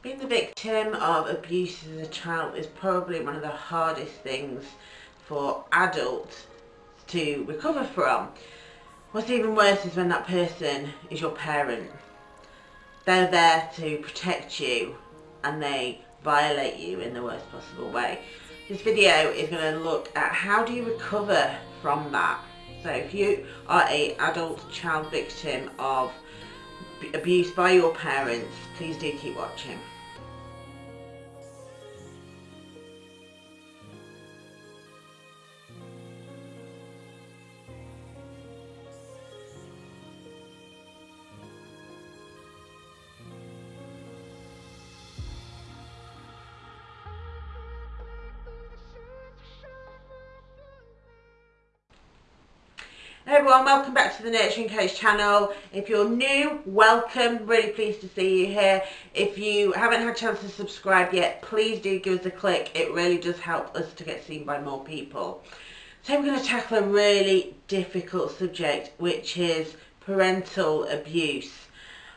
Being the victim of abuse as a child is probably one of the hardest things for adults to recover from. What's even worse is when that person is your parent. They're there to protect you and they violate you in the worst possible way. This video is going to look at how do you recover from that. So if you are a adult child victim of abuse by your parents, please do keep watching. Everyone, welcome back to the Nurturing Coach channel. If you're new, welcome. Really pleased to see you here. If you haven't had a chance to subscribe yet, please do give us a click. It really does help us to get seen by more people. So we're going to tackle a really difficult subject, which is parental abuse.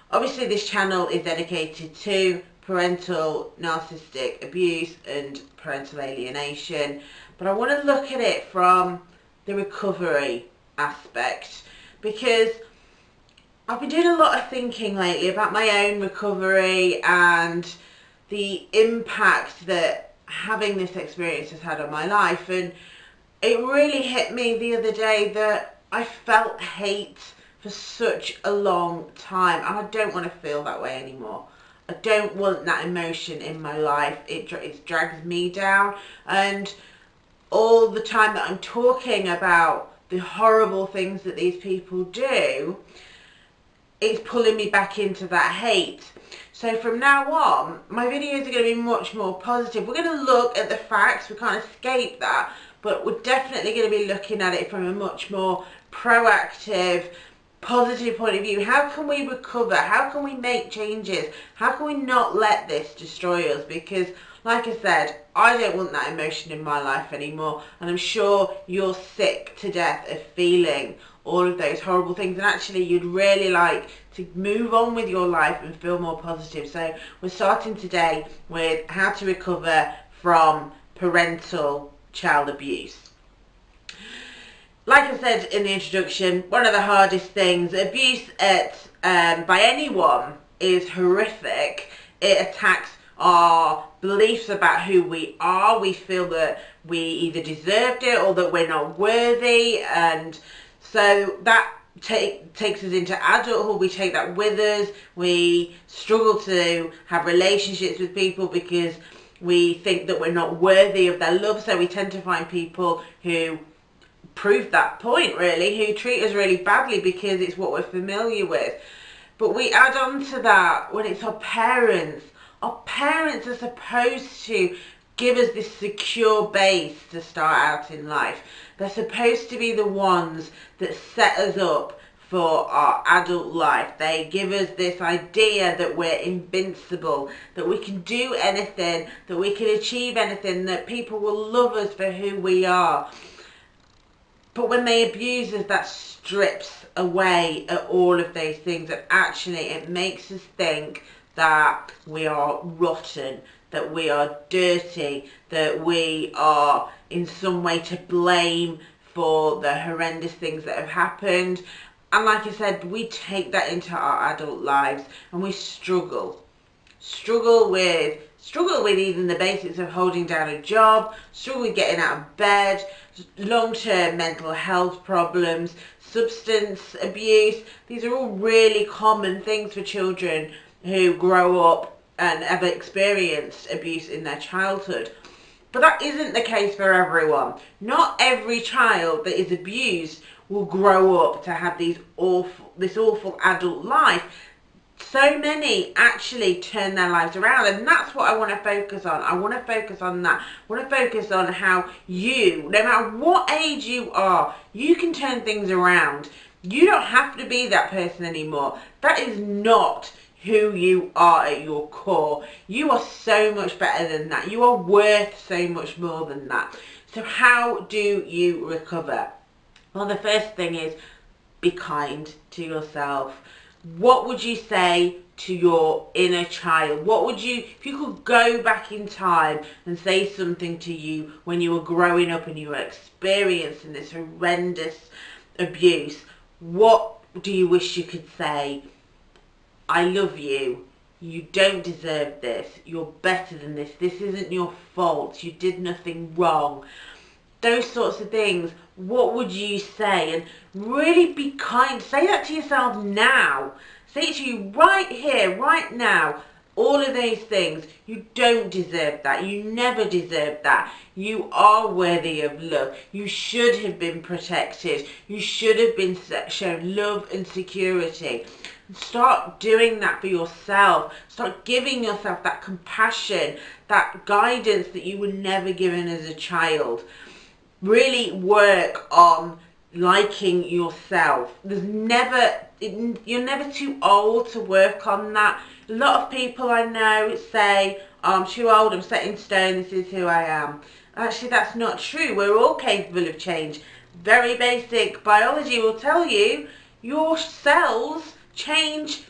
Obviously this channel is dedicated to parental narcissistic abuse and parental alienation, but I want to look at it from the recovery aspect because I've been doing a lot of thinking lately about my own recovery and the impact that having this experience has had on my life and it really hit me the other day that I felt hate for such a long time and I don't want to feel that way anymore. I don't want that emotion in my life. It, it drags me down and all the time that I'm talking about the horrible things that these people do, it's pulling me back into that hate. So from now on, my videos are going to be much more positive. We're going to look at the facts, we can't escape that, but we're definitely going to be looking at it from a much more proactive, positive point of view. How can we recover? How can we make changes? How can we not let this destroy us? Because like I said, I don't want that emotion in my life anymore. And I'm sure you're sick to death of feeling all of those horrible things. And actually, you'd really like to move on with your life and feel more positive. So we're starting today with how to recover from parental child abuse. Like I said in the introduction, one of the hardest things, abuse at, um, by anyone is horrific. It attacks our beliefs about who we are. We feel that we either deserved it or that we're not worthy. And so that take, takes us into adulthood. We take that with us. We struggle to have relationships with people because we think that we're not worthy of their love. So we tend to find people who prove that point really, who treat us really badly because it's what we're familiar with. But we add on to that when it's our parents our parents are supposed to give us this secure base to start out in life. They're supposed to be the ones that set us up for our adult life. They give us this idea that we're invincible, that we can do anything, that we can achieve anything, that people will love us for who we are. But when they abuse us, that strips away at all of those things and actually it makes us think that we are rotten, that we are dirty, that we are in some way to blame for the horrendous things that have happened. And like I said, we take that into our adult lives and we struggle. Struggle with struggle with even the basics of holding down a job, struggle with getting out of bed, long-term mental health problems, substance abuse. These are all really common things for children who grow up and have experienced abuse in their childhood. But that isn't the case for everyone. Not every child that is abused will grow up to have these awful, this awful adult life. So many actually turn their lives around and that's what I want to focus on. I want to focus on that. I want to focus on how you, no matter what age you are, you can turn things around. You don't have to be that person anymore. That is not who you are at your core. You are so much better than that. You are worth so much more than that. So how do you recover? Well, the first thing is be kind to yourself. What would you say to your inner child? What would you, if you could go back in time and say something to you when you were growing up and you were experiencing this horrendous abuse, what do you wish you could say? I love you. You don't deserve this. You're better than this. This isn't your fault. You did nothing wrong. Those sorts of things. What would you say? And really be kind. Say that to yourself now. Say it to you right here, right now. All of those things. You don't deserve that. You never deserve that. You are worthy of love. You should have been protected. You should have been shown love and security. Start doing that for yourself. Start giving yourself that compassion, that guidance that you were never given as a child. Really work on liking yourself. There's never, you're never too old to work on that. A lot of people I know say, oh, I'm too old, I'm set in stone, this is who I am. Actually, that's not true. We're all capable of change. Very basic biology will tell you your cells change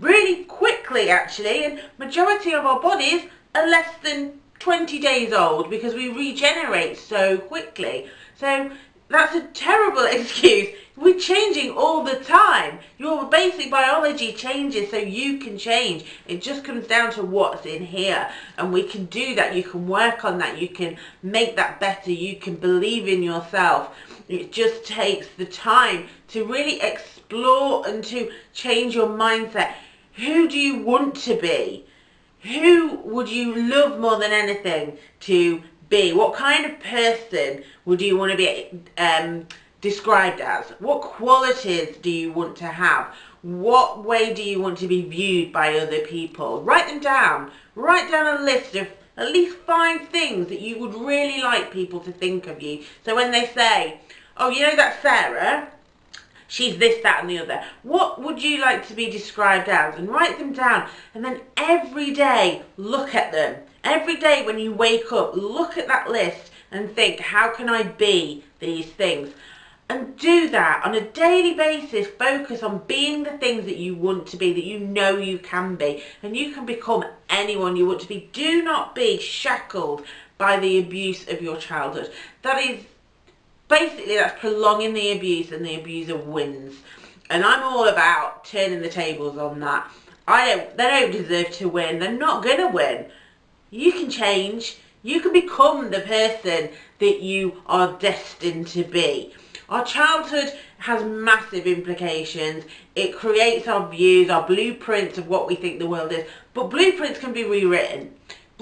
really quickly actually and majority of our bodies are less than 20 days old because we regenerate so quickly. So that's a terrible excuse. We're changing all the time. Your basic biology changes so you can change. It just comes down to what's in here. And we can do that. You can work on that. You can make that better. You can believe in yourself. It just takes the time to really explore and to change your mindset. Who do you want to be? Who would you love more than anything to be? What kind of person would you want to be um, described as? What qualities do you want to have? What way do you want to be viewed by other people? Write them down. Write down a list of at least five things that you would really like people to think of you. So when they say, oh, you know that Sarah? She's this, that and the other. What would you like to be described as? And write them down. And then every day, look at them. Every day when you wake up, look at that list and think, how can I be these things? And do that on a daily basis. Focus on being the things that you want to be, that you know you can be. And you can become anyone you want to be. Do not be shackled by the abuse of your childhood. That is basically that's prolonging the abuse and the abuser wins. And I'm all about turning the tables on that. I don't, they don't deserve to win. They're not going to win. You can change. You can become the person that you are destined to be. Our childhood has massive implications. It creates our views, our blueprints of what we think the world is. But blueprints can be rewritten.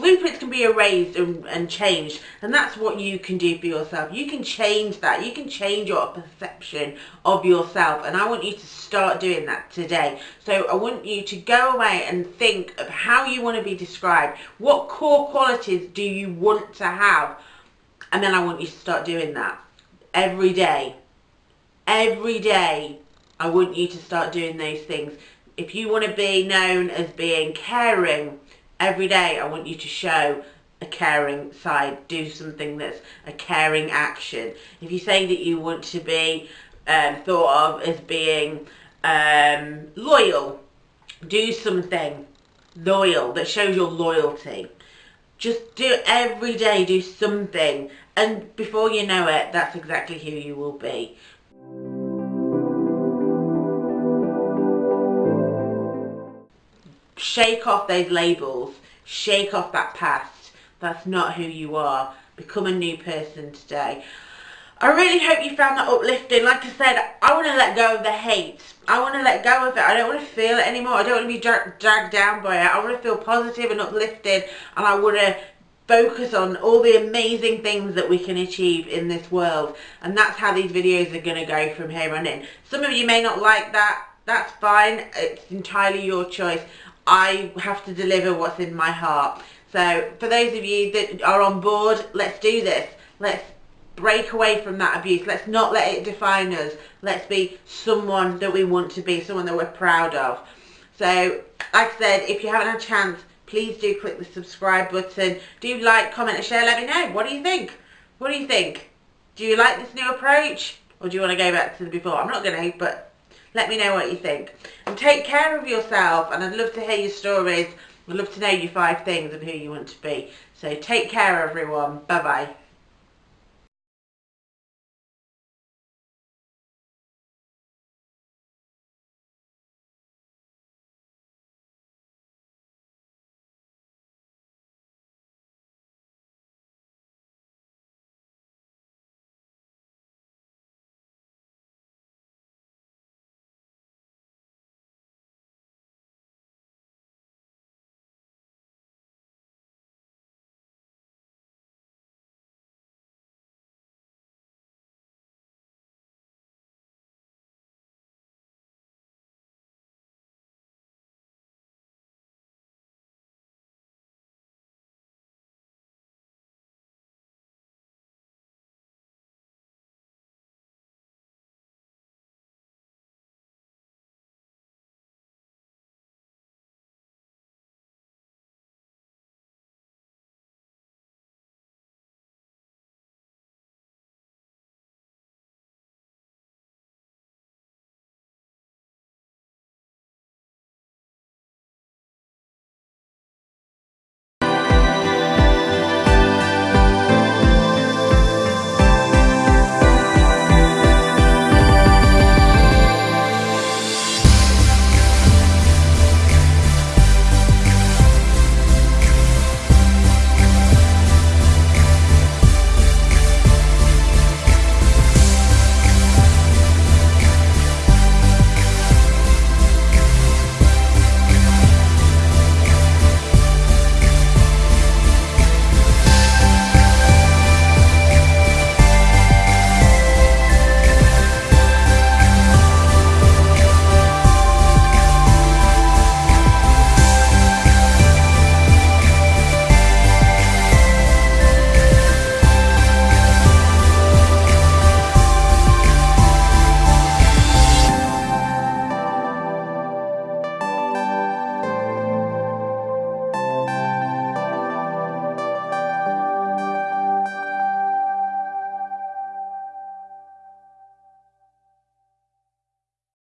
Blueprints can be erased and, and changed and that's what you can do for yourself. You can change that. You can change your perception of yourself and I want you to start doing that today. So I want you to go away and think of how you want to be described. What core qualities do you want to have? And then I want you to start doing that every day. Every day I want you to start doing those things. If you want to be known as being caring, every day I want you to show a caring side, do something that's a caring action. If you say that you want to be um, thought of as being um, loyal, do something loyal that shows your loyalty. Just do every day, do something, and before you know it, that's exactly who you will be. Shake off those labels, shake off that past. That's not who you are. Become a new person today. I really hope you found that uplifting. Like I said, I want to let go of the hate. I want to let go of it. I don't want to feel it anymore. I don't want to be dragged down by it. I want to feel positive and uplifted and I want to focus on all the amazing things that we can achieve in this world and that's how these videos are going to go from here on in. Some of you may not like that. That's fine. It's entirely your choice. I have to deliver what's in my heart. So for those of you that are on board, let's do this. Let's break away from that abuse. Let's not let it define us. Let's be someone that we want to be, someone that we're proud of. So like I said, if you haven't had a chance, please do click the subscribe button. Do like, comment and share. Let me know. What do you think? What do you think? Do you like this new approach? Or do you want to go back to the before? I'm not going to, but Let me know what you think. And take care of yourself. And I'd love to hear your stories. I'd love to know your five things and who you want to be. So take care, everyone. Bye bye.